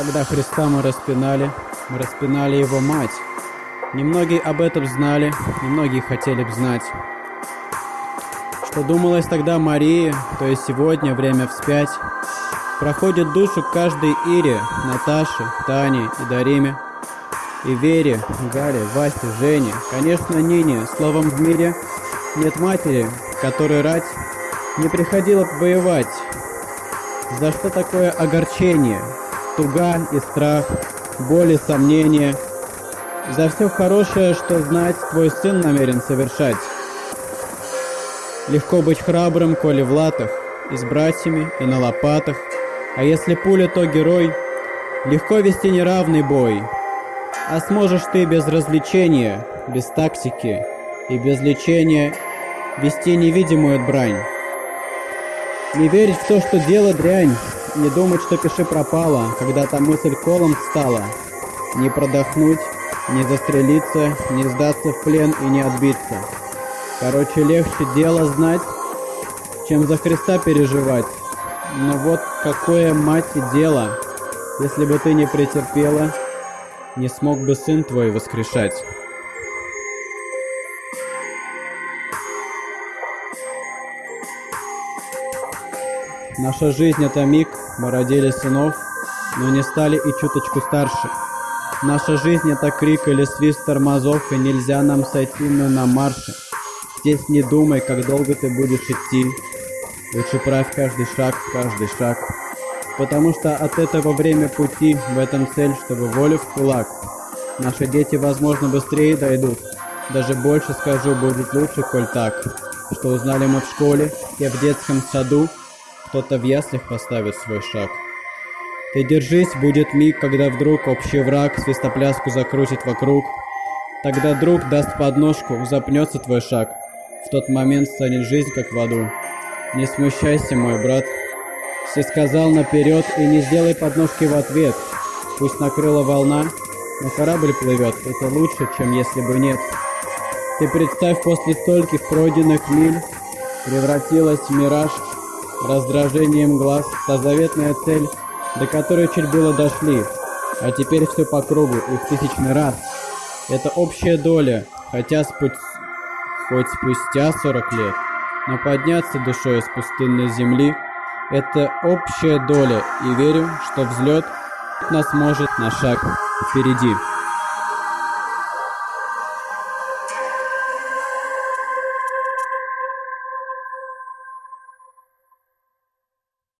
Когда Христа мы распинали, мы распинали Его мать. Немногие об этом знали, немногие хотели бы знать. Что думалось тогда Марии, то есть сегодня, время вспять, проходит душу каждой Ире, Наташе, Тане и Дариме, и Вере, Гале, Васе, Жене, конечно, Нине, словом, в мире нет матери, которой рать не приходила воевать. За что такое огорчение, туга и страх, боль и сомнения? За все хорошее, что знать твой сын намерен совершать. Легко быть храбрым, коли в латах, и с братьями, и на лопатах. А если пуля, то герой. Легко вести неравный бой. А сможешь ты без развлечения, без тактики и без лечения вести невидимую брань. Не верить в то, что дело дрянь, не думать, что пиши пропало, когда та мысль колом стала. Не продохнуть, не застрелиться, не сдаться в плен и не отбиться. Короче, легче дело знать, чем за Христа переживать. Но вот какое, мать, дело, если бы ты не претерпела, не смог бы сын твой воскрешать. Наша жизнь — это миг, мы родили сынов, но не стали и чуточку старше. Наша жизнь — это крик или свист тормозов, и нельзя нам сойти мы на марше. Здесь не думай, как долго ты будешь идти. Лучше правь каждый шаг, каждый шаг. Потому что от этого время пути, в этом цель, чтобы волю в кулак. Наши дети, возможно, быстрее дойдут. Даже больше скажу, будет лучше, коль так. Что узнали мы в школе, и в детском саду, кто-то в яслях поставит свой шаг. Ты держись, будет миг, когда вдруг общий враг свистопляску закрутит вокруг. Тогда друг даст подножку, запнется твой шаг. В тот момент станет жизнь как в аду. Не смущайся, мой брат. Все сказал наперед и не сделай подножки в ответ. Пусть накрыла волна, но корабль плывет. Это лучше, чем если бы нет. Ты представь, после стольких пройденных миль превратилась в мираж, раздражением глаз, та заветная цель, до которой чуть было дошли, а теперь все по кругу и в тысячный раз. Это общая доля, хотя спу... хоть спустя 40 лет, но подняться душой с пустынной земли – это общая доля, и верю, что взлет нас может на шаг впереди.